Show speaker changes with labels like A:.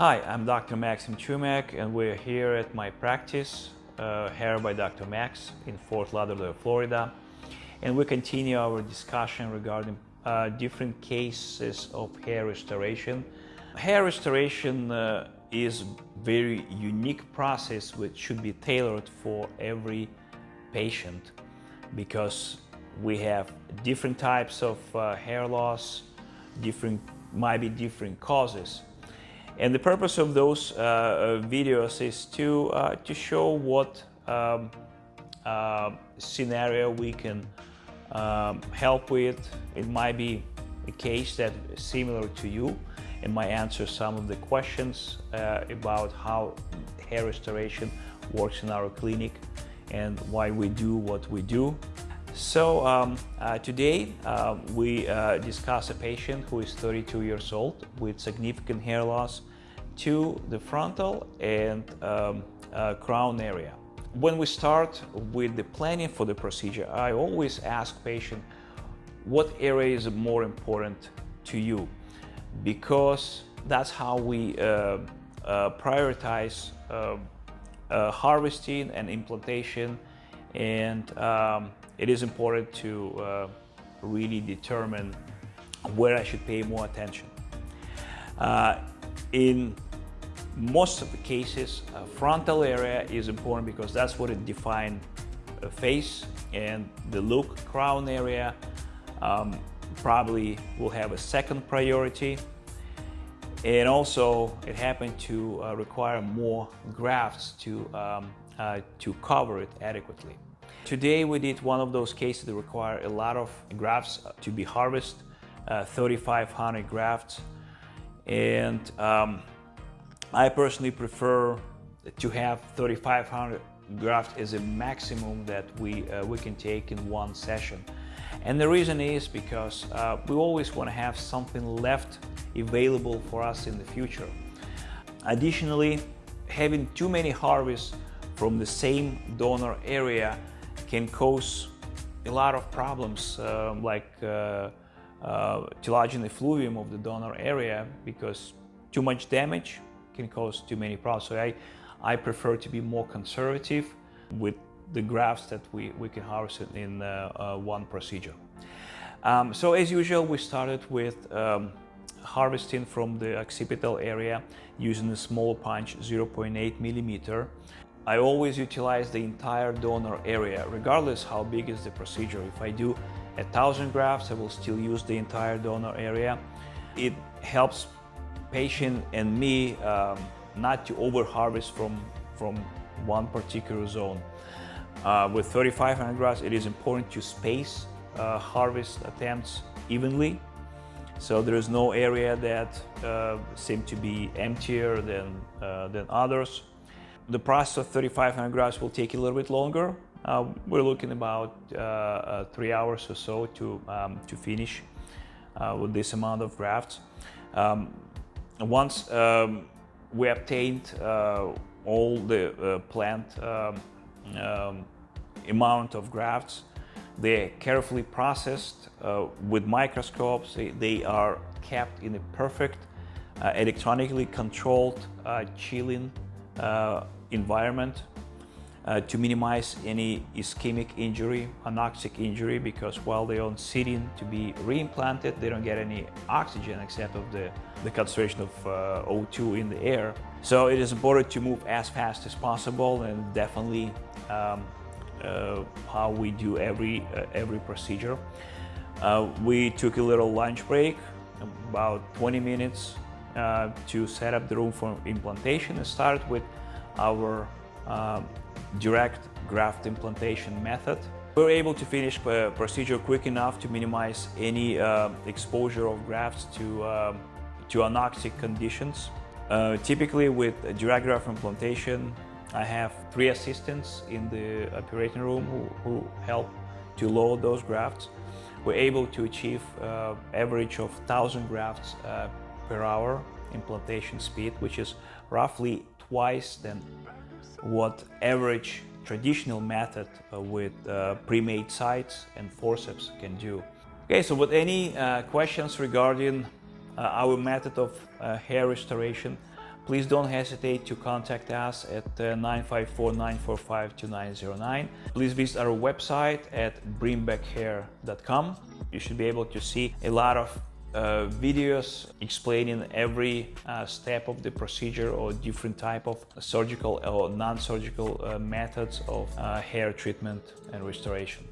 A: Hi, I'm Dr. Maxim Chumak and we're here at my practice, uh, Hair by Dr. Max in Fort Lauderdale, Florida. And we continue our discussion regarding uh, different cases of hair restoration. Hair restoration uh, is very unique process which should be tailored for every patient because we have different types of uh, hair loss, different might be different causes. And the purpose of those uh, uh, videos is to, uh, to show what um, scenario we can um, help with. It might be a case that is similar to you and might answer some of the questions uh, about how hair restoration works in our clinic and why we do what we do. So um, uh, today uh, we discuss a patient who is 32 years old with significant hair loss to the frontal and um, uh, crown area. When we start with the planning for the procedure, I always ask patient what area is more important to you because that's how we uh, uh, prioritize harvesting and implantation and um, it is important to uh, really determine where I should pay more attention. Uh, in most of the cases, uh, frontal area is important because that's what it defines a face and the look crown area um, probably will have a second priority and also it happened to uh, require more grafts to, um, uh, to cover it adequately. Today we did one of those cases that require a lot of grafts to be harvested, uh, 3,500 grafts. And um, I personally prefer to have 3,500 grafts as a maximum that we, uh, we can take in one session. And the reason is because uh, we always want to have something left available for us in the future. Additionally, having too many harvests from the same donor area can cause a lot of problems uh, like uh, uh, effluvium of the donor area because too much damage can cause too many problems. So I, I prefer to be more conservative with the grafts that we, we can harvest in uh, uh, one procedure. Um, so as usual, we started with um, harvesting from the occipital area using a small punch 0.8 millimeter. I always utilize the entire donor area, regardless how big is the procedure. If I do a thousand grafts, I will still use the entire donor area. It helps patient and me um, not to overharvest from, from one particular zone. Uh, with 3,500 grafts, it is important to space uh, harvest attempts evenly. So there is no area that uh, seem to be emptier than, uh, than others. The process of 3,500 grafts will take a little bit longer. Uh, we're looking about uh, three hours or so to, um, to finish with this amount of grafts. Um, once um, we obtained uh, all the uh, plant um, um, amount of grafts, they're carefully processed with microscopes. They, are kept in a perfect electronically controlled chilling environment uh, to minimize any ischemic injury, anoxic injury, because while they're on sitting to be reimplanted, they don't get any oxygen except of the, the concentration of uh, O2 in the air. So it is important to move as fast as possible and definitely um, uh, how we do every, uh, every procedure. Uh, we took a little lunch break, about 20 minutes uh, to set up the room for implantation and start with our uh, direct graft implantation method. We were able to finish the procedure quick enough to minimize any uh, exposure of grafts to, uh, to anoxic conditions. Uh, typically with direct graft implantation, I have three assistants in the operating room who, who help to load those grafts. We're able to achieve uh, average of 1,000 grafts uh, per hour implantation speed, which is roughly twice than what average traditional method uh, with uh, pre-made sites and forceps can do. Okay, so with any uh, questions regarding our method of hair restoration, please don't hesitate to contact us at uh, 954-945-2909. Please visit our website at bringbackhair.com. You should be able to see a lot of uh, videos explaining every uh, step of the procedure or different type of surgical or non-surgical uh, methods of uh, hair treatment and restoration.